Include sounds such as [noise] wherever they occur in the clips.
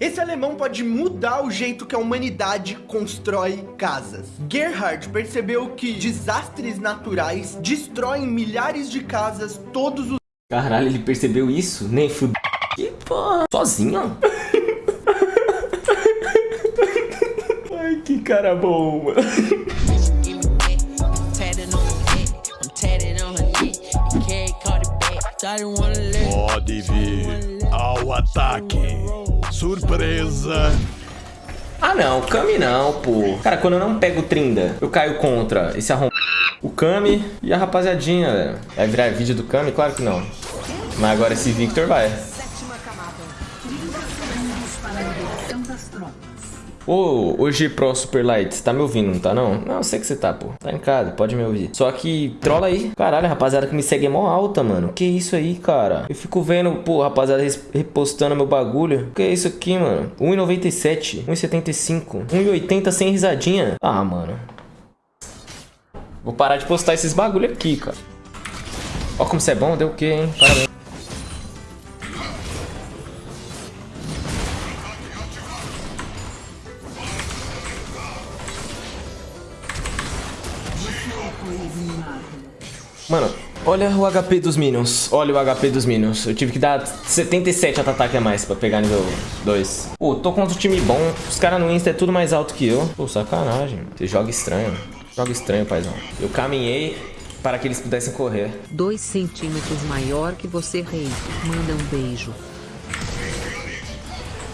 Esse alemão pode mudar o jeito que a humanidade constrói casas. Gerhard percebeu que desastres naturais destroem milhares de casas todos os... Caralho, ele percebeu isso? Nem fud... Que porra? Sozinho? [laughs] Ai, que cara bom, mano. Pode vir ao ataque. Surpresa. Ah não, Kami não, pô. Cara, quando eu não pego Trinda, eu caio contra esse arrom... O Kami e a rapaziadinha, velho. Vai virar vídeo do Kami? Claro que não. Mas agora esse Victor vai. Ô, G Pro Super Light, tá me ouvindo, não tá não? Não, eu sei que você tá, pô. Tá em casa, pode me ouvir. Só que trola aí. Caralho, rapaziada que me segue é mó alta, mano. Que isso aí, cara? Eu fico vendo, pô, rapaziada repostando meu bagulho. Que é isso aqui, mano? 1,97, 1,75, 1,80 sem risadinha. Ah, mano. Vou parar de postar esses bagulho aqui, cara. Ó como você é bom, deu o quê, hein? Parabéns. Mano, olha o HP dos Minions. Olha o HP dos Minions. Eu tive que dar 77 ataque a mais pra pegar nível 2. Pô, tô contra um time bom. Os caras no Insta é tudo mais alto que eu. Pô, sacanagem. Você joga estranho. Joga estranho, paizão. Eu caminhei para que eles pudessem correr. Dois centímetros maior que você, rei. Manda um beijo.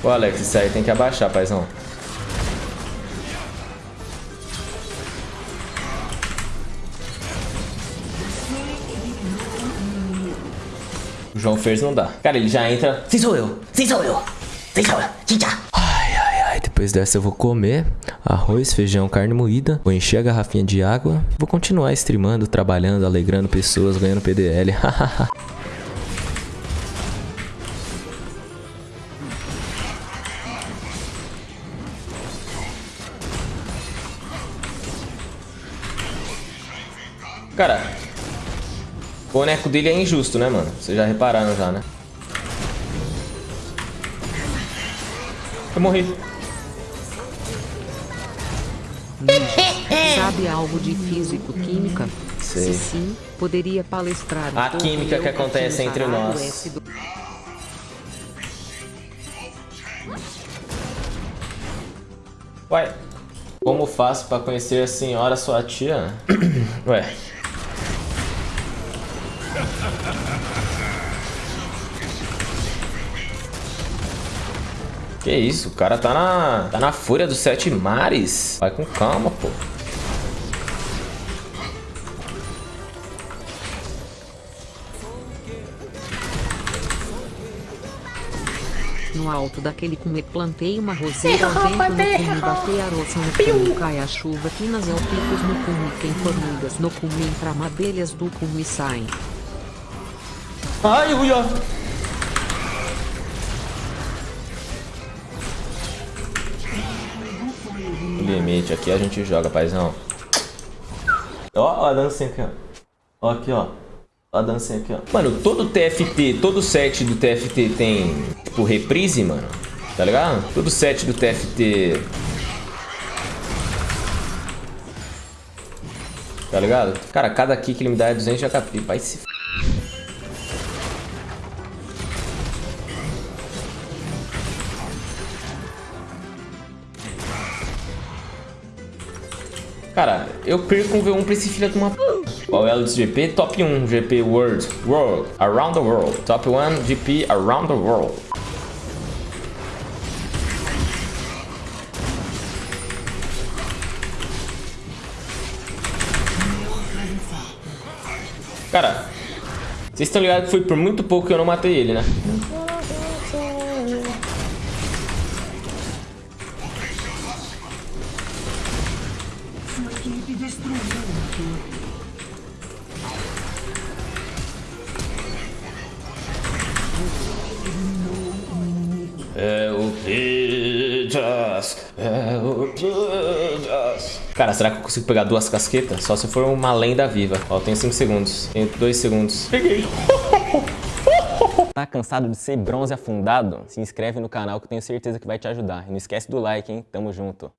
Ô, Alex, isso aí tem que abaixar, paizão. O João Fers não dá. Cara, ele já entra... Sim, sou eu! Sim, sou eu! Sim, sou eu! Tchau! Ai, ai, ai. Depois dessa eu vou comer arroz, feijão, carne moída. Vou encher a garrafinha de água. Vou continuar streamando, trabalhando, alegrando pessoas, ganhando PDL. [laughs] Cara, o boneco dele é injusto, né, mano? Vocês já repararam já, né? Eu morri. Sabe algo de físico-química? Sei. Se sim, poderia palestrar. A química que acontece entre nós. Ué, como faço pra conhecer a senhora sua tia? [coughs] Ué. Que isso, o cara tá na, tá na fúria dos sete mares. Vai com calma, pô. No alto daquele cume plantei uma roseira ao vento no cume batei a roça no cume cai a chuva finas ao picos no cume tem formigas no cume entra abelhas do cume saem. Ai, ui, ó. Limite, aqui a gente joga, paizão. Ó, ó a dancinha aqui, ó. Ó aqui, ó. Ó a dancinha aqui, ó. Mano, todo TFT, todo set do TFT tem, tipo, reprise, mano. Tá ligado? Todo set do TFT... Tá ligado? Cara, cada kick ele me dá é 200 de HP. Vai se... Cara, eu perco um V1 pra esse filho de uma. Qual é o GP? Top 1 GP World. World. Around the World. Top 1 GP Around the World. Cara, vocês estão ligados que foi por muito pouco que eu não matei ele, né? É o Pidas, é o Pidas. Cara, será que eu consigo pegar duas casquetas? Só se for uma lenda viva. Ó, eu tenho 5 segundos. Tenho 2 segundos. Peguei. [laughs] Tá cansado de ser bronze afundado? Se inscreve no canal que eu tenho certeza que vai te ajudar. E não esquece do like, hein? Tamo junto.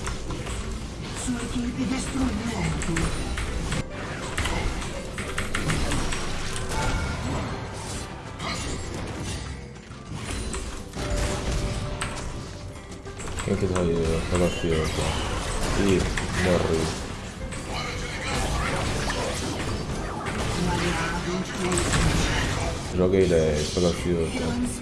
Sua equipe destruiu Quem que vai pela fila aqui? Ih, morreu. Joguei 10 pela fila.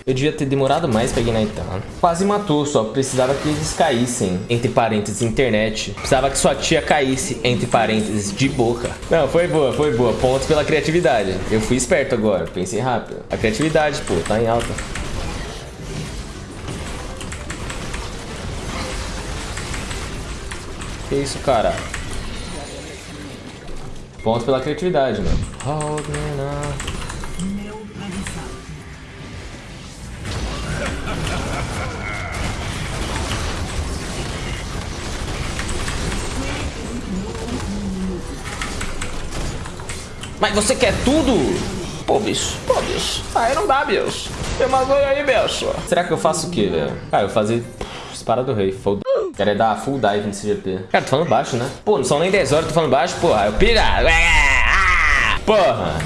Eu devia ter demorado mais pra Ignite. Quase matou, só precisava que eles caíssem. Entre parênteses, internet. Precisava que sua tia caísse, entre parênteses, de boca. Não, foi boa, foi boa. Pontos pela criatividade. Eu fui esperto agora, pensei rápido. A criatividade, pô, tá em alta. Que isso, cara? Ponto pela criatividade, mano. Mas você quer tudo? Pô, bicho. Pô, bicho. Aí não dá, bicho. Tem uma aí, bicho. Será que eu faço o quê, velho? Cara, eu vou fazer... Espada do rei. Foda Quero é dar full dive nesse GP. Cara, tô falando baixo, né? Pô, não são nem 10 horas, tô falando baixo, porra. Eu pira. Porra.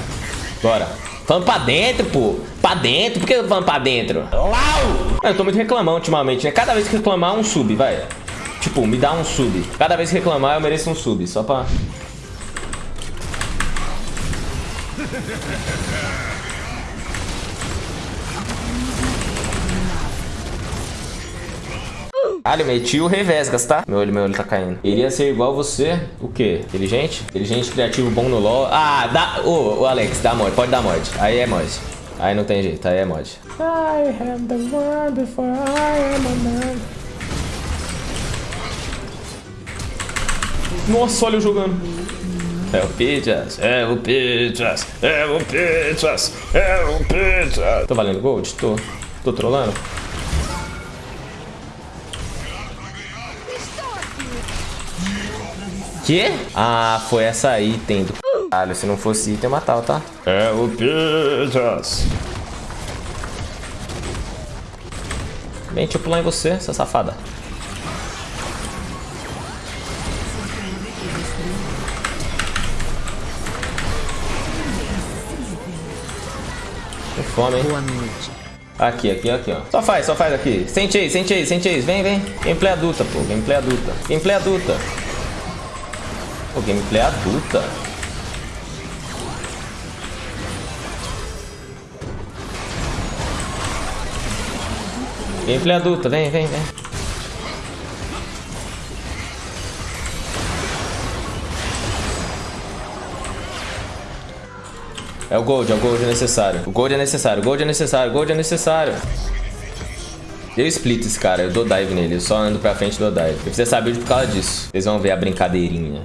Bora. Falando pra dentro, pô. Pra dentro? Por que eu tô falando pra dentro? Lau! Eu tô muito reclamando ultimamente, né? Cada vez que reclamar, um sub, vai. Tipo, me dá um sub. Cada vez que reclamar, eu mereço um sub. Só pra... Ah, ele meti o Revesgas, tá? Meu olho, meu olho tá caindo. Iria ser igual você, o quê? Inteligente? Inteligente, criativo, bom no LoL. Ah, dá... Ô, oh, Alex, dá mod, pode dar mod. Aí é mod. Aí não tem jeito, aí é mod. I have the one before I am a man. Nossa, olha eu jogando. É o Pizzas, é o Pizzas, é o Pizzas, é o Pizzas. Tô valendo gold? Tô. Tô trolando? Que? Ah, foi essa item do caralho. Se não fosse item, eu matava, tá? É o Pizzas. Vem, deixa eu pular em você, essa safada. Tem fome, hein? Boa noite. Aqui, aqui, aqui, ó. Só faz, só faz aqui. Sente aí, sente aí, sente aí. Vem, vem. Gameplay adulta, pô. Gameplay adulta. Gameplay adulta. Pô, gameplay adulta. Gameplay adulta, vem, vem, vem. É o gold, é o gold necessário. O gold é necessário, o gold é necessário, o gold é necessário. Eu split esse cara, eu dou dive nele, eu só ando pra frente e dou dive. Eu preciso saber por causa disso. Vocês vão ver a brincadeirinha.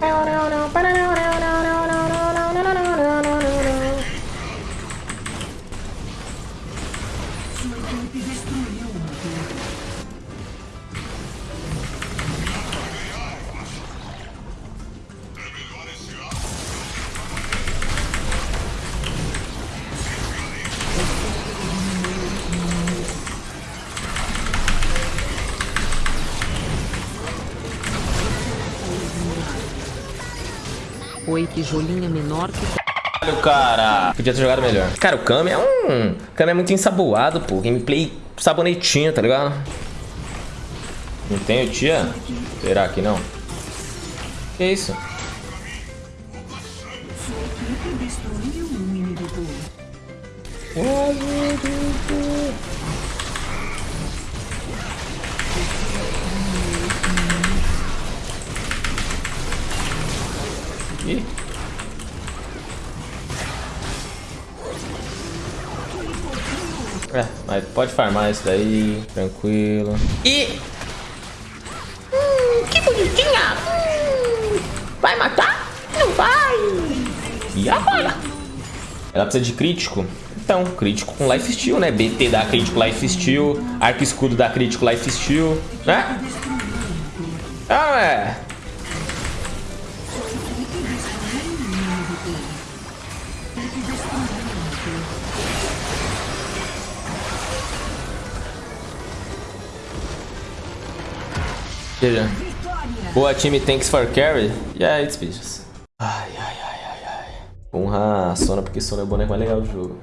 Oi, tijolinha menor que... Caralho, cara. Podia ter jogado melhor. Cara, o Kami é um... O Kami é muito ensaboado, pô. Gameplay sabonetinho, tá ligado? Não tem tia? Será que não? Que isso? Ih. É, mas pode farmar isso daí, tranquilo. E... Hum, que bonitinha! Hum, vai matar? Não vai! E agora? Ela precisa de crítico? Então, crítico com life steal, né? BT dá crítico life steal, arco escudo dá crítico life steal, né? Ah, é. Veja. Boa time, thanks for carry. Yeah, it's bitches. Ai, ai, ai, ai, ai. Honra a Sona, porque Sona é o boneco mais legal do jogo.